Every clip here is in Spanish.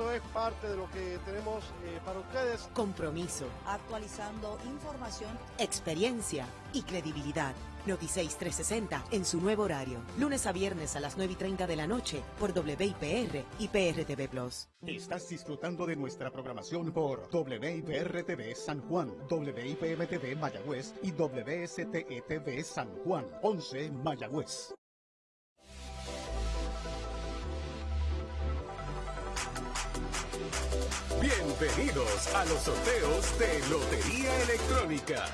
esto es parte de lo que tenemos eh, para ustedes. Compromiso. Actualizando información. Experiencia y credibilidad. Noticias 360 en su nuevo horario. Lunes a viernes a las 9 y 30 de la noche por WIPR y PRTV Plus. Estás disfrutando de nuestra programación por WIPR TV San Juan, WIPM TV Mayagüez y WSTE TV San Juan, 11 Mayagüez. Bienvenidos a los sorteos de Lotería Electrónica.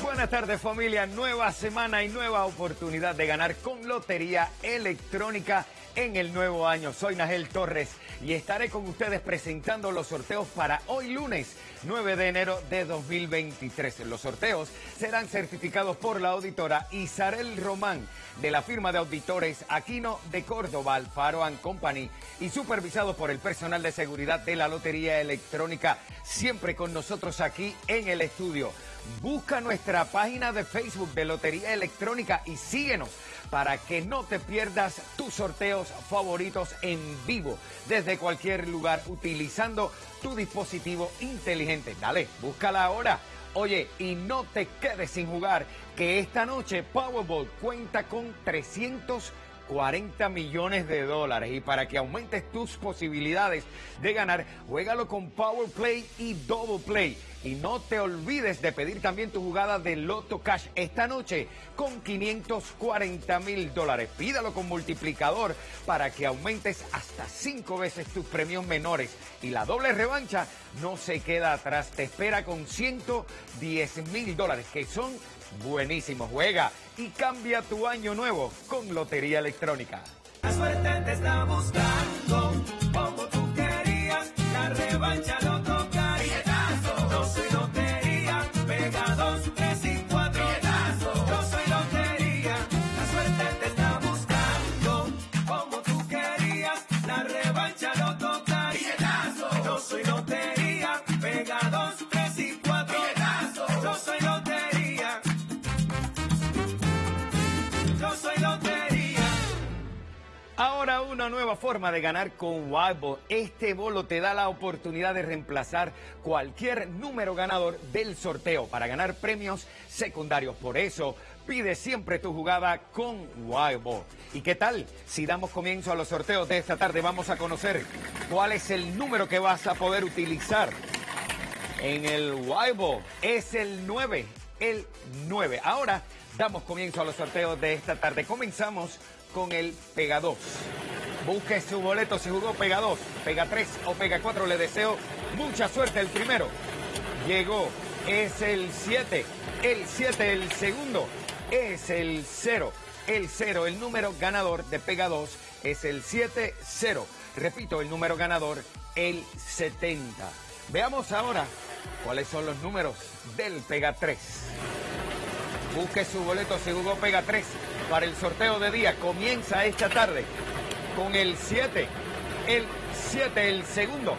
Buenas tardes familia, nueva semana y nueva oportunidad de ganar con Lotería Electrónica en el nuevo año. Soy Nagel Torres y estaré con ustedes presentando los sorteos para hoy lunes 9 de enero de 2023. Los sorteos serán certificados por la auditora Isarel Román de la firma de auditores Aquino de Córdoba, Alfaro Company y supervisados por el personal de seguridad de la Lotería Electrónica, siempre con nosotros aquí en el estudio. Busca nuestra página de Facebook de Lotería Electrónica y síguenos para que no te pierdas tus sorteos favoritos en vivo desde cualquier lugar utilizando tu dispositivo inteligente. Dale, búscala ahora. Oye, y no te quedes sin jugar, que esta noche Powerball cuenta con 300 40 millones de dólares. Y para que aumentes tus posibilidades de ganar, juégalo con Power Play y Double Play. Y no te olvides de pedir también tu jugada de Loto Cash esta noche con 540 mil dólares. Pídalo con multiplicador para que aumentes hasta 5 veces tus premios menores. Y la doble revancha no se queda atrás. Te espera con 110 mil dólares, que son buenísimos. Juega y cambia tu año nuevo con Lotería Electrónica. La suerte te está buscando como tú querías, la revancha una nueva forma de ganar con Wildball. Este bolo te da la oportunidad de reemplazar cualquier número ganador del sorteo para ganar premios secundarios. Por eso, pide siempre tu jugada con Wildball. ¿Y qué tal? Si damos comienzo a los sorteos de esta tarde, vamos a conocer cuál es el número que vas a poder utilizar en el Wildball. Es el 9, el 9. Ahora damos comienzo a los sorteos de esta tarde. Comenzamos con el Pega 2. Busque su boleto si jugó Pega 2, Pega 3 o Pega 4. Le deseo mucha suerte el primero. Llegó, es el 7. El 7, el segundo, es el 0. El 0, el número ganador de Pega 2 es el 7-0. Repito, el número ganador, el 70. Veamos ahora cuáles son los números del Pega 3. Busque su boleto si jugó Pega 3 para el sorteo de día. Comienza esta tarde con el 7. El 7, el segundo.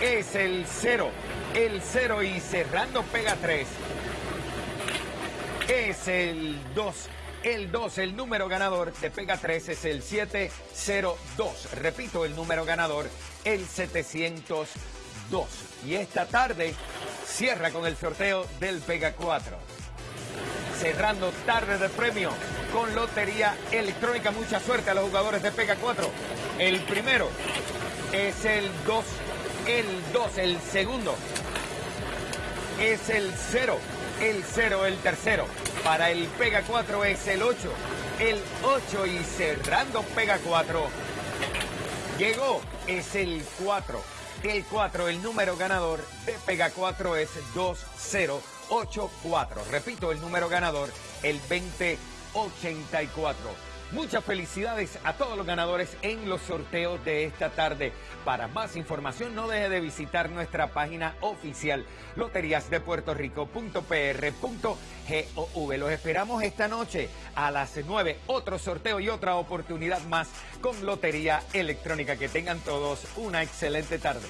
Es el 0. El 0 y cerrando Pega 3. Es el 2. El 2, el número ganador de Pega 3 es el 702. Repito, el número ganador, el 702. Y esta tarde cierra con el sorteo del Pega 4 cerrando tarde de premio con Lotería Electrónica. Mucha suerte a los jugadores de Pega 4. El primero es el 2, el 2, el segundo es el 0, el 0, el tercero. Para el Pega 4 es el 8, el 8 y cerrando Pega 4. Llegó, es el 4. El 4, el número ganador de Pega 4 es 2084. Repito, el número ganador, el 2084. Muchas felicidades a todos los ganadores en los sorteos de esta tarde. Para más información no deje de visitar nuestra página oficial loteriasdepuertorico.pr.gov. Los esperamos esta noche a las 9. Otro sorteo y otra oportunidad más con Lotería Electrónica. Que tengan todos una excelente tarde.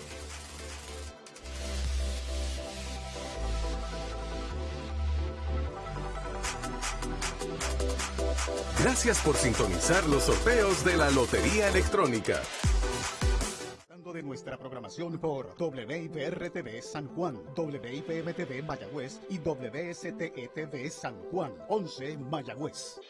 Gracias por sintonizar los sorteos de la Lotería Electrónica. de nuestra programación por WIPR-TV San Juan, WIPM-TV Mayagüez y WSTE-TV San Juan, 11 Mayagüez.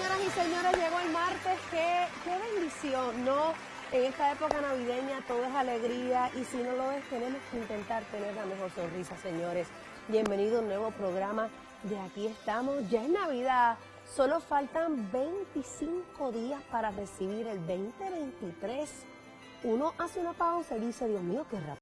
Señoras y señores, llegó el martes. Qué, bendición, ¿no? En esta época navideña todo es alegría y si no lo es, tenemos que intentar tener la mejor sonrisa, señores. Bienvenido a un nuevo programa de Aquí estamos. Ya es Navidad. Solo faltan 25 días para recibir el 2023. Uno hace una pausa y dice, Dios mío, qué rápido.